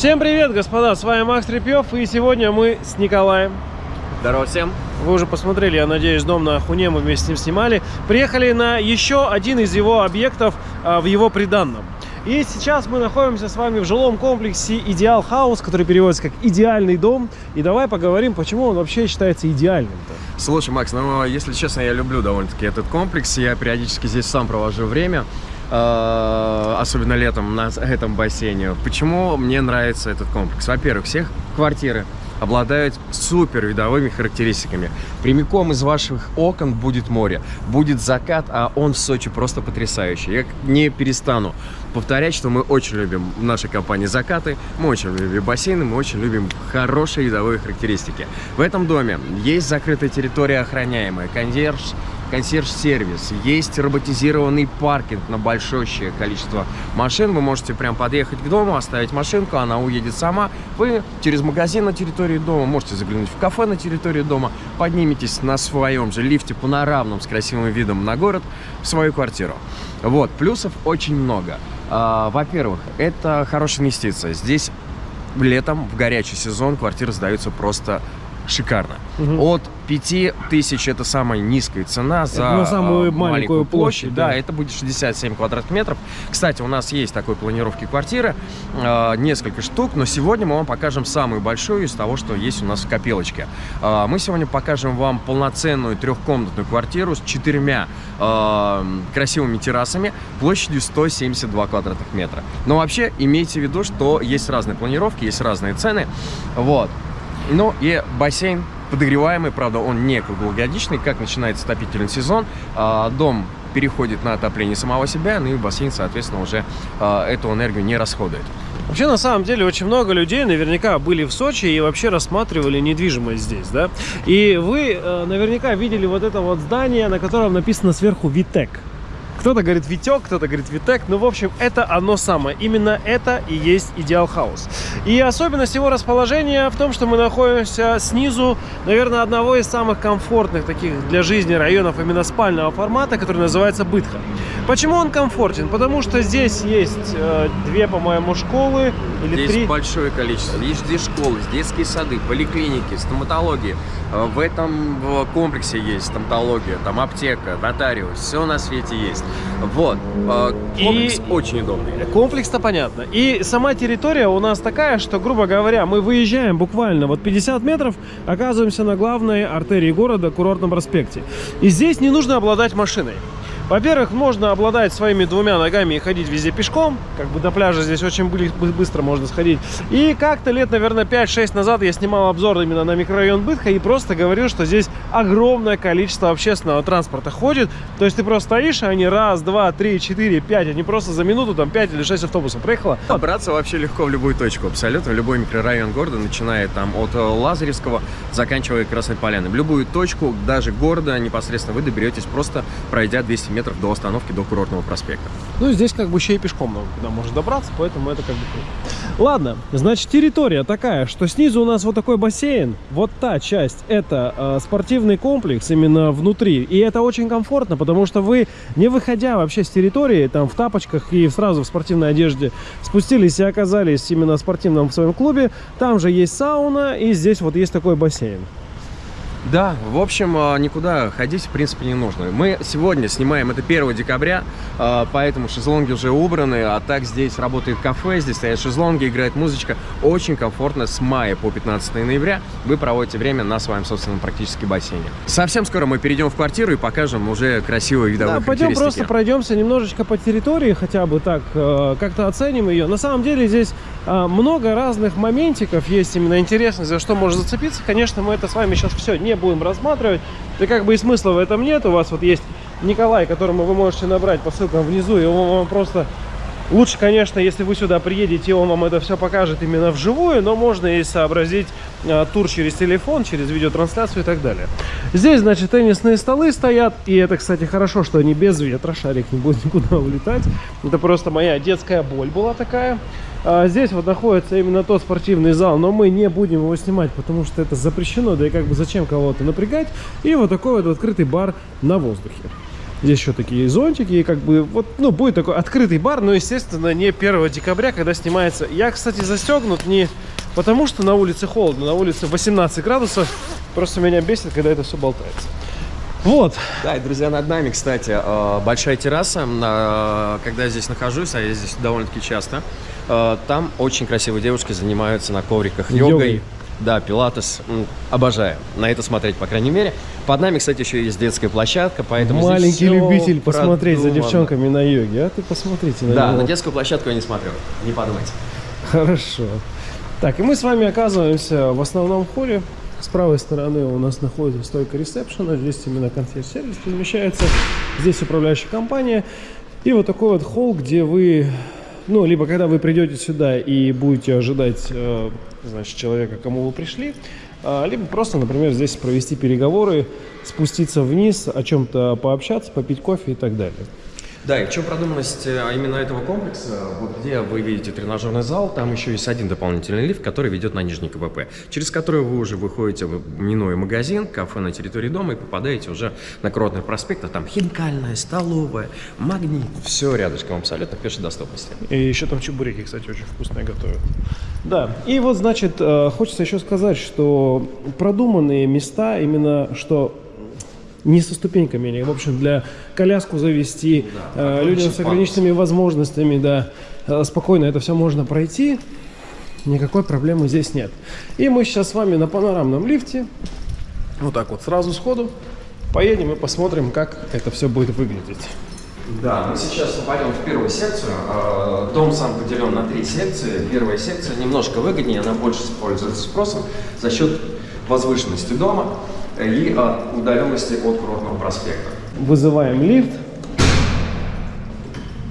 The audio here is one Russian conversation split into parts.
Всем привет, господа, с вами Макс Репьев, и сегодня мы с Николаем. Здорово всем. Вы уже посмотрели, я надеюсь, дом на Ахуне, мы вместе с ним снимали. Приехали на еще один из его объектов а, в его приданном. И сейчас мы находимся с вами в жилом комплексе Идеал Хаус, который переводится как идеальный дом. И давай поговорим, почему он вообще считается идеальным-то. Слушай, Макс, ну, если честно, я люблю довольно-таки этот комплекс. Я периодически здесь сам провожу время. Э, особенно летом на этом бассейне. Почему мне нравится этот комплекс? Во-первых, всех квартиры обладают супер видовыми характеристиками. Прямиком из ваших окон будет море, будет закат, а он в Сочи просто потрясающий. Я не перестану повторять, что мы очень любим в нашей компании закаты, мы очень любим бассейны, мы очень любим хорошие видовые характеристики. В этом доме есть закрытая территория охраняемая, консьерж консьерж-сервис, есть роботизированный паркинг на большое количество машин. Вы можете прям подъехать к дому, оставить машинку, она уедет сама. Вы через магазин на территории дома можете заглянуть в кафе на территории дома, подниметесь на своем же лифте панорамном с красивым видом на город в свою квартиру. Вот, плюсов очень много. А, во-первых, это хорошая инвестиция. Здесь летом, в горячий сезон, квартиры сдаются просто шикарно. Угу. От 5 тысяч это самая низкая цена за на самую а, маленькую, маленькую площадь. площадь да. да, это будет 67 квадратных метров. Кстати, у нас есть такой планировки квартиры, э, несколько штук, но сегодня мы вам покажем самую большую из того, что есть у нас в копилочке. Э, мы сегодня покажем вам полноценную трехкомнатную квартиру с четырьмя э, красивыми террасами площадью 172 квадратных метра. Но вообще имейте в виду, что есть разные планировки, есть разные цены. Вот. Ну и бассейн подогреваемый, правда, он не круглогодичный, как начинается отопительный сезон, а, дом переходит на отопление самого себя, ну и бассейн, соответственно, уже а, эту энергию не расходует. Вообще, на самом деле, очень много людей наверняка были в Сочи и вообще рассматривали недвижимость здесь, да? И вы э, наверняка видели вот это вот здание, на котором написано сверху «Витек». Кто-то говорит Витек, кто-то говорит Витек. Ну, в общем, это оно самое. Именно это и есть Идеал Хаус. И особенность его расположения в том, что мы находимся снизу, наверное, одного из самых комфортных таких для жизни районов именно спального формата, который называется Бытха. Почему он комфортен? Потому что здесь есть э, две, по-моему, школы или здесь три. большое количество. Есть здесь школы, детские сады, поликлиники, стоматология. Э, в этом комплексе есть стоматология, там аптека, нотариус, все на свете есть. Вот. Э, комплекс и очень удобный. Комплекс-то понятно. И сама территория у нас такая, что, грубо говоря, мы выезжаем буквально вот 50 метров, оказываемся на главной артерии города, курортном проспекте. И здесь не нужно обладать машиной. Во-первых, можно обладать своими двумя ногами и ходить везде пешком. Как бы до пляжа здесь очень быстро можно сходить. И как-то лет, наверное, 5-6 назад я снимал обзор именно на микрорайон Бытха и просто говорил, что здесь огромное количество общественного транспорта ходит. То есть ты просто стоишь, и они раз, два, три, четыре, пять, они просто за минуту там 5 или 6 автобусов проехало. Добраться вообще легко в любую точку, абсолютно. В любой микрорайон города, начиная там от э, Лазаревского, заканчивая Красной Поляной. В любую точку, даже города непосредственно вы доберетесь, просто пройдя 200 метров метров до остановки, до курортного проспекта. Ну, здесь как бы еще и пешком много куда можно добраться, поэтому это как бы круто. Ладно, значит, территория такая, что снизу у нас вот такой бассейн, вот та часть, это э, спортивный комплекс именно внутри, и это очень комфортно, потому что вы, не выходя вообще с территории, там, в тапочках и сразу в спортивной одежде, спустились и оказались именно в спортивном своем клубе, там же есть сауна, и здесь вот есть такой бассейн. Да, в общем, а, никуда ходить, в принципе, не нужно. Мы сегодня снимаем, это 1 декабря, а, поэтому шезлонги уже убраны, а так здесь работает кафе, здесь стоят шезлонги, играет музычка. Очень комфортно с мая по 15 ноября вы проводите время на своем собственном практически бассейне. Совсем скоро мы перейдем в квартиру и покажем уже красивые видовые да, пойдем просто пройдемся немножечко по территории, хотя бы так, э, как-то оценим ее. На самом деле здесь а, много разных моментиков есть именно интересных, за что можно зацепиться. Конечно, мы это с вами сейчас все не будем рассматривать. Да как бы и смысла в этом нет. У вас вот есть Николай, которому вы можете набрать по ссылкам внизу, и он вам просто... Лучше, конечно, если вы сюда приедете, он вам это все покажет именно вживую, но можно и сообразить а, тур через телефон, через видеотрансляцию и так далее. Здесь, значит, теннисные столы стоят, и это, кстати, хорошо, что они без ветра, шарик не будет никуда улетать. Это просто моя детская боль была такая. А здесь вот находится именно тот спортивный зал, но мы не будем его снимать, потому что это запрещено, да и как бы зачем кого-то напрягать. И вот такой вот открытый бар на воздухе. Здесь еще такие зонтики, и как бы вот, ну, будет такой открытый бар, но, естественно, не 1 декабря, когда снимается. Я, кстати, застегнут не потому, что на улице холодно, на улице 18 градусов. Просто меня бесит, когда это все болтается. Вот. Да, и, друзья, над нами, кстати, э, большая терраса. Когда я здесь нахожусь, а я здесь довольно-таки часто, э, там очень красивые девушки занимаются на ковриках йогой. Йогой. Да, пилатес. Обожаю на это смотреть, по крайней мере. Под нами, кстати, еще есть детская площадка, поэтому Маленький любитель посмотреть за девчонками на йоге. А ты посмотрите на Да, него. на детскую площадку я не смотрю, не подумайте. Хорошо. Так, и мы с вами оказываемся в основном холле. С правой стороны у нас находится стойка ресепшена. Здесь именно консьерж-сервис размещается. Здесь управляющая компания. И вот такой вот холл, где вы... Ну, либо когда вы придете сюда и будете ожидать, э, значит, человека, кому вы пришли, а, либо просто, например, здесь провести переговоры, спуститься вниз, о чем-то пообщаться, попить кофе и так далее. Да, и в чем продуманность э, именно этого комплекса? Вот где вы видите тренажерный зал, там еще есть один дополнительный лифт, который ведет на нижний КВП, через который вы уже выходите, минуя магазин, кафе на территории дома и попадаете уже на Кротный проспект, а там хинкальная, столовая, магнит, все рядышком абсолютно в пешей доступности. И еще там чебуреки, кстати, очень вкусные готовят. Да, и вот, значит, э, хочется еще сказать, что продуманные места, именно что не со ступеньками, или, в общем, для коляску завести, э, такой людям с ограниченными возможностями, да, э, спокойно это все можно пройти, никакой проблемы здесь нет. И мы сейчас с вами на панорамном лифте, вот так вот сразу сходу, поедем и посмотрим, как это все будет выглядеть. Да, мы сейчас попадем в первую секцию. Э, Дом сам поделен на три секции. Первая секция немножко выгоднее, она больше пользуется спросом за счет возвышенности дома и от удаленности от Курортного проспекта. Вызываем лифт.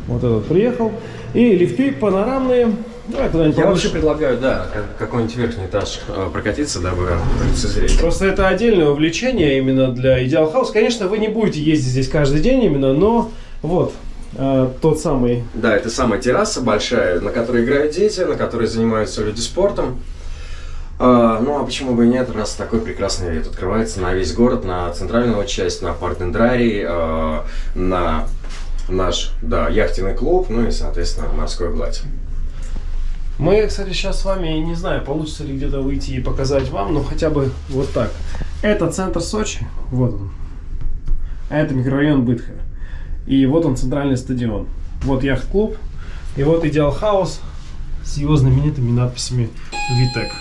Вот этот приехал. И лифты панорамные. Давай куда-нибудь Я повыше. вообще предлагаю, да, как- какой-нибудь верхний этаж э, прокатиться, дабы лицезреть. Просто это отдельное увлечение именно для Ideal House. Конечно, вы не будете ездить здесь каждый день именно, но вот э, тот самый Да, это самая терраса большая, на которой играют дети, на которой занимаются люди спортом. А, ну а почему бы и нет, раз такой прекрасный вид открывается на весь город, на центральную часть, на парк Дендрарий, а, на наш, да, яхтенный клуб, ну и, соответственно, морской гладь. Мы, кстати, сейчас с вами, не знаю, получится ли где-то выйти и показать вам, но хотя бы вот так. Это центр Сочи, вот он. А это микрорайон Бытха. И вот он, центральный стадион. Вот яхт-клуб. И вот Идеал Хаус с его знаменитыми надписями «Витек».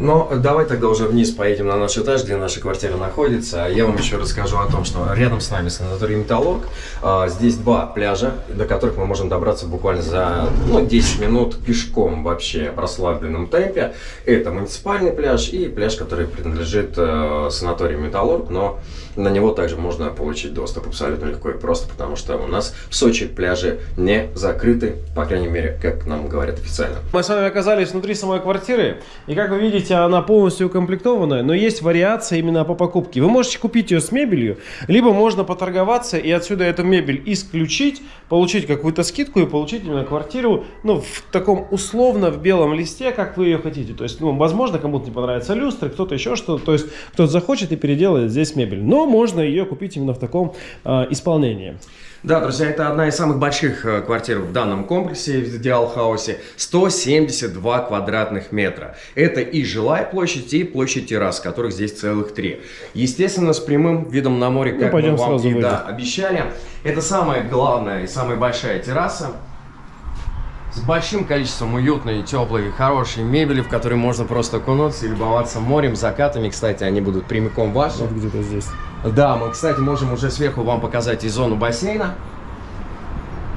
Но давай тогда уже вниз поедем на наш этаж, где наша квартира находится. Я вам еще расскажу о том, что рядом с нами санаторий Металлург. А, Здесь два пляжа, до которых мы можем добраться буквально за ну, 10 минут пешком вообще в расслабленном темпе. Это муниципальный пляж и пляж, который принадлежит э, санаторию Металлург, но на него также можно получить доступ абсолютно легко и просто, потому что у нас в Сочи пляжи не закрыты, по крайней мере, как нам говорят официально. Мы с вами оказались внутри самой квартиры, и как вы видите, она полностью укомплектованная, но есть вариация именно по покупке. Вы можете купить ее с мебелью, либо можно поторговаться и отсюда эту мебель исключить, получить какую-то скидку и получить именно квартиру, ну, в таком условно в белом листе, как вы ее хотите. То есть, ну, возможно, кому-то не понравится люстры, кто-то еще что-то, то есть, кто-то захочет и переделает здесь мебель. Но можно ее купить именно в таком а, исполнении. Да, друзья, это одна из самых больших э, квартир в данном комплексе, в Хаусе. 172 квадратных метра. Это и жилая площадь, и площадь террас, которых здесь целых три. Естественно, с прямым видом на море, как пойдем мы вам и да, обещали. Это самая главная и самая большая терраса. С большим количеством уютной, теплой, хорошей мебели, в которой можно просто окунуться и любоваться морем, закатами. Кстати, они будут прямиком ваши. Вот где-то здесь. Да, мы, кстати, можем уже сверху вам показать и зону бассейна.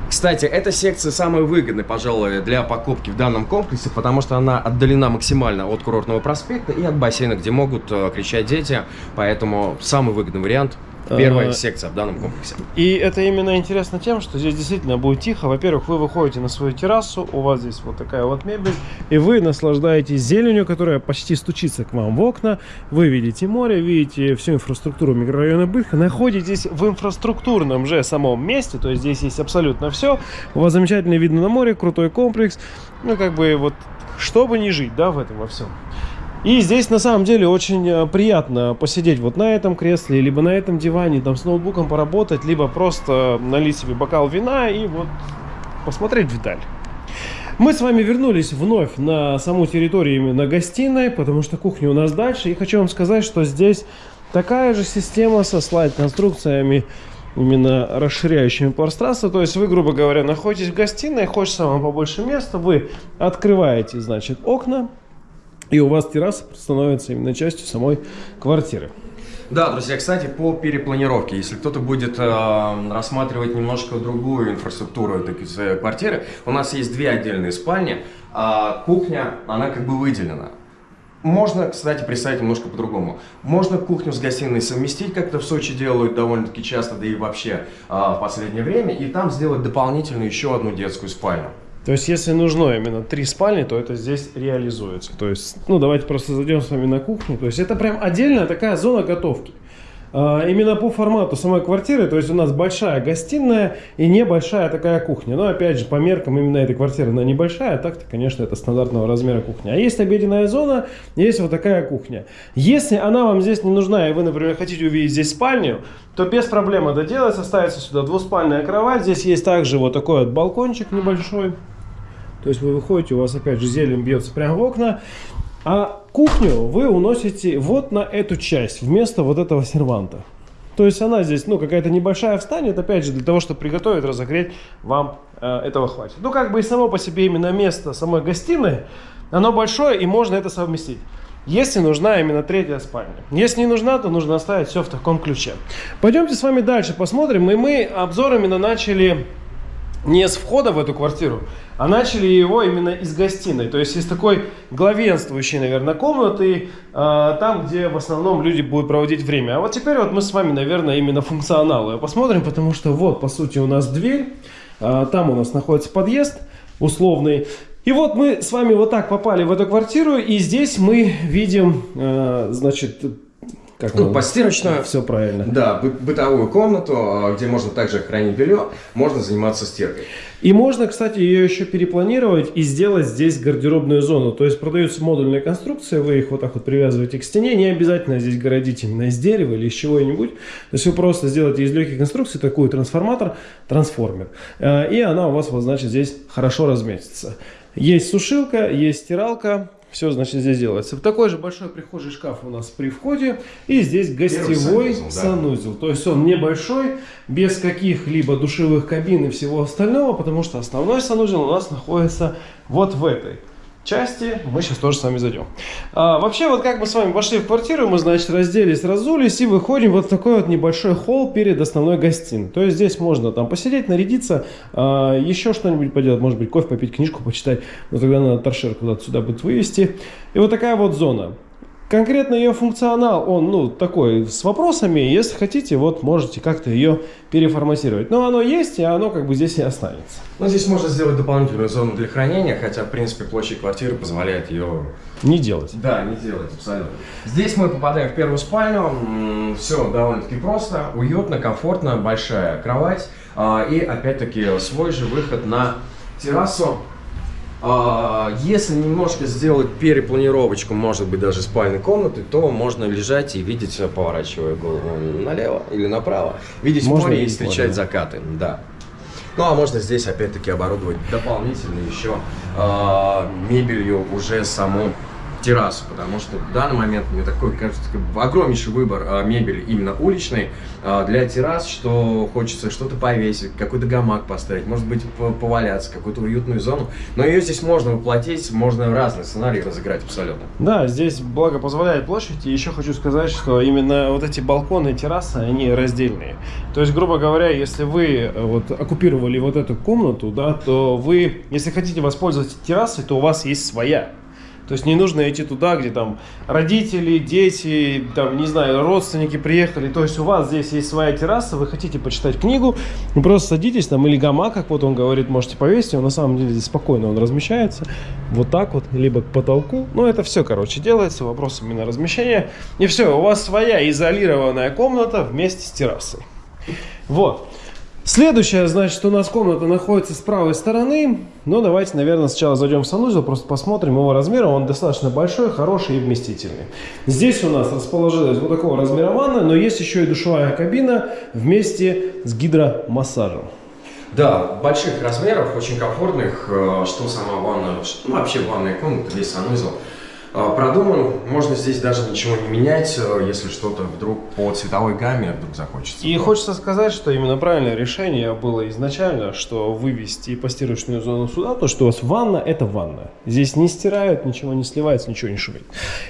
Кстати, эта секция самая выгодная, пожалуй, для покупки в данном комплексе, потому что она отдалена максимально от курортного проспекта и от бассейна, где могут э, кричать дети. Поэтому самый выгодный вариант первая А, секция в данном комплексе. И это именно интересно тем, что здесь действительно будет тихо. Во-первых, вы выходите на свою террасу, у вас здесь вот такая вот мебель, и вы наслаждаетесь зеленью, которая почти стучится к вам в окна. Вы видите море, видите всю инфраструктуру микрорайона Бытха, находитесь в инфраструктурном же самом месте, то есть здесь есть абсолютно все. У вас замечательный вид на море, крутой комплекс. Ну, как бы вот, чтобы не жить, да, в этом во всем. И здесь на самом деле очень э, приятно посидеть вот на этом кресле, либо на этом диване, там с ноутбуком поработать, либо просто налить себе бокал вина и вот посмотреть вдаль. Мы с вами вернулись вновь на саму территорию именно гостиной, потому что кухня у нас дальше. И хочу вам сказать, что здесь такая же система со слайд-конструкциями, именно расширяющими пространство. То есть вы, грубо говоря, находитесь в гостиной, хочется вам побольше места, вы открываете, значит, окна, и у вас терраса становится именно частью самой квартиры. Да, друзья, кстати, по перепланировке, если кто-то будет э, рассматривать немножко другую инфраструктуру этой квартиры, у нас есть две отдельные спальни, а кухня, она как бы выделена. Можно, кстати, представить немножко по-другому. Можно кухню с гостиной совместить, как это в Сочи делают довольно-таки часто, да и вообще а, в последнее время, и там сделать дополнительно еще одну детскую спальню. То есть, если нужно именно три спальни, то это здесь реализуется. То есть, ну, давайте просто зайдем с вами на кухню. То есть, это прям отдельная такая зона готовки. А, именно по формату самой квартиры, то есть у нас большая гостиная и небольшая такая кухня. Но опять же, по меркам именно этой квартиры она небольшая, а так-то, конечно, это стандартного размера кухня. А есть обеденная зона, есть вот такая кухня. Если она вам здесь не нужна, и вы, например, хотите увидеть здесь спальню, то без проблем это делается. Ставится сюда двуспальная кровать. Здесь есть также вот такой вот балкончик небольшой. То есть вы выходите, у вас опять же зелень бьется прямо в окна. А кухню вы уносите вот на эту часть, вместо вот этого серванта. То есть она здесь, ну, какая-то небольшая встанет, опять же, для того, чтобы приготовить, разогреть, вам э, этого хватит. Ну, как бы и само по себе именно место самой гостиной, оно большое, и можно это совместить. Если нужна именно третья спальня. Если не нужна, то нужно оставить все в таком ключе. Пойдемте с вами дальше посмотрим. И мы обзор именно начали не с входа в эту квартиру, а начали его именно из гостиной. То есть из такой главенствующей, наверное, комнаты, э, там, где в основном люди будут проводить время. А вот теперь вот мы с вами, наверное, именно функционалы посмотрим, потому что вот, по сути, у нас дверь, э, там у нас находится подъезд условный. И вот мы с вами вот так попали в эту квартиру, и здесь мы видим, э, значит, как ну, постирочную. Все правильно. Да, бы бытовую комнату, а, где можно также хранить белье, можно заниматься стиркой. И можно, кстати, ее еще перепланировать и сделать здесь гардеробную зону. То есть продаются модульные конструкции, вы их вот так вот привязываете к стене. Не обязательно здесь городить именно из дерева или из чего-нибудь. То есть вы просто сделаете из легких конструкций такой трансформатор, трансформер. Э, и она у вас, вот, значит, здесь хорошо разместится. Есть сушилка, есть стиралка, все, значит, здесь делается. Такой же большой прихожий шкаф у нас при входе. И здесь гостевой санузел, санузел. Да. То есть он небольшой, без каких-либо душевых кабин и всего остального, потому что основной санузел у нас находится вот в этой части мы сейчас тоже с вами зайдем. А, вообще, вот как мы с вами пошли в квартиру, мы, значит, разделись, разулись и выходим вот в такой вот небольшой холл перед основной гостиной. То есть здесь можно там посидеть, нарядиться, а, еще что-нибудь поделать, может быть, кофе попить, книжку почитать, но тогда надо торшер куда-то сюда будет вывести. И вот такая вот зона. Конкретно ее функционал, он, ну, такой, с вопросами. Если хотите, вот, можете как-то ее переформатировать. Но оно есть, и оно как бы здесь и останется. Ну, здесь можно сделать дополнительную зону для хранения, хотя, в принципе, площадь квартиры позволяет ее... Не делать. Да, не делать, абсолютно. Здесь мы попадаем в первую спальню. Все довольно-таки просто, уютно, комфортно, большая кровать. А, и, опять-таки, свой же выход на террасу если немножко сделать перепланировочку, может быть, даже спальной комнаты, то можно лежать и видеть, поворачивая голову налево или направо, видеть можно море и встречать море. закаты. Да. Ну, а можно здесь, опять-таки, оборудовать дополнительно еще э, мебелью уже саму террасу, потому что в данный момент мне такой, кажется, огромнейший выбор а, мебели именно уличной а, для террас, что хочется что-то повесить, какой-то гамак поставить, может быть, поваляться, какую-то уютную зону, но ее здесь можно воплотить, можно разные сценарии разыграть абсолютно. Да, здесь благо позволяет площадь, и еще хочу сказать, что именно вот эти балконы и террасы, они раздельные. То есть, грубо говоря, если вы э, вот оккупировали вот эту комнату, да, то вы, если хотите воспользоваться террасой, то у вас есть своя. То есть не нужно идти туда, где там родители, дети, там, не знаю, родственники приехали. То есть у вас здесь есть своя терраса, вы хотите почитать книгу, вы просто садитесь там или гамак, как вот он говорит, можете повесить. Он на самом деле здесь спокойно он размещается. Вот так вот, либо к потолку. Ну, это все, короче, делается. Вопрос именно размещения. И все, у вас своя изолированная комната вместе с террасой. Вот. Следующая, значит, у нас комната находится с правой стороны. Но давайте, наверное, сначала зайдем в санузел, просто посмотрим его размер. Он достаточно большой, хороший и вместительный. Здесь у нас расположилась вот такого размера ванна, но есть еще и душевая кабина вместе с гидромассажем. Да, больших размеров, очень комфортных, э, что сама ванна, что, ну, вообще ванная комната, весь санузел продуман. Можно здесь даже ничего не менять, э, если что-то вдруг по цветовой гамме вдруг захочется. И хочется сказать, что именно правильное решение было изначально, что вывести постирочную зону сюда, то что у вас ванна – это ванна. Здесь не стирают, ничего не сливается, ничего не шумит.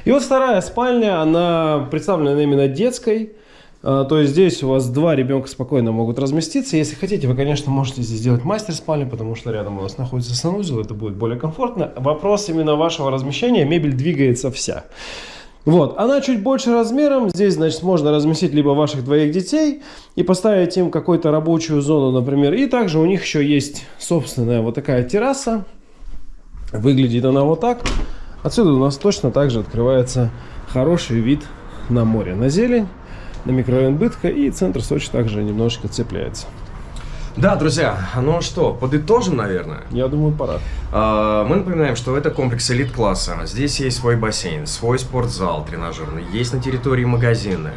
И вот вторая спальня, она представлена именно детской, а, то есть здесь у вас два ребенка спокойно могут разместиться. Если хотите, вы, конечно, можете здесь сделать мастер спальню, потому что рядом у вас находится санузел, это будет более комфортно. Вопрос именно вашего размещения, мебель двигается вся. Вот, она чуть больше размером, здесь, значит, можно разместить либо ваших двоих детей и поставить им какую-то рабочую зону, например. И также у них еще есть собственная вот такая терраса. Выглядит она вот так. Отсюда у нас точно также открывается хороший вид на море, на зелень на микрорайон Бытка, и центр Сочи также немножечко цепляется. Да, друзья, ну что, подытожим, наверное? Я думаю, пора. А, мы напоминаем, что это комплекс элит-класса. Здесь есть свой бассейн, свой спортзал тренажерный, есть на территории магазины,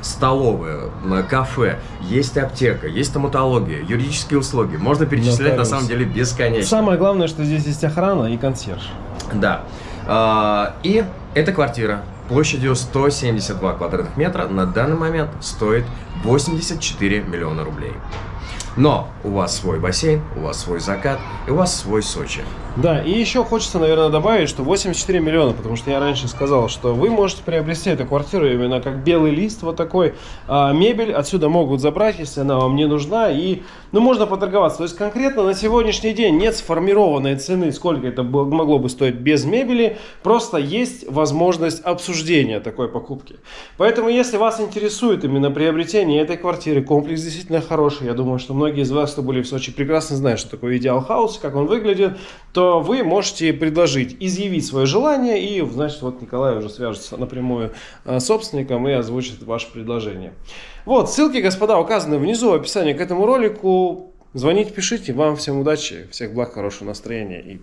столовые, кафе, есть аптека, есть стоматология, юридические услуги. Можно перечислять на самом деле бесконечно. Самое главное, что здесь есть охрана и консьерж. Да. А, и эта квартира площадью 172 квадратных метра на данный момент стоит 84 миллиона рублей. Но у вас свой бассейн, у вас свой закат и у вас свой Сочи. Да, и еще хочется, наверное, добавить, что 84 миллиона, потому что я раньше сказал, что вы можете приобрести эту квартиру именно как белый лист вот такой. А мебель отсюда могут забрать, если она вам не нужна, и, ну, можно поторговаться. То есть конкретно на сегодняшний день нет сформированной цены, сколько это могло бы стоить без мебели, просто есть возможность обсуждения такой покупки. Поэтому, если вас интересует именно приобретение этой квартиры, комплекс действительно хороший, я думаю, что многие из вас, кто были в Сочи, прекрасно знают, что такое идеал хаус, как он выглядит, то вы можете предложить, изъявить свое желание, и, значит, вот Николай уже свяжется напрямую э, с собственником и озвучит ваше предложение. Вот, ссылки, господа, указаны внизу в описании к этому ролику. Звоните, пишите. Вам всем удачи, всех благ, хорошего настроения и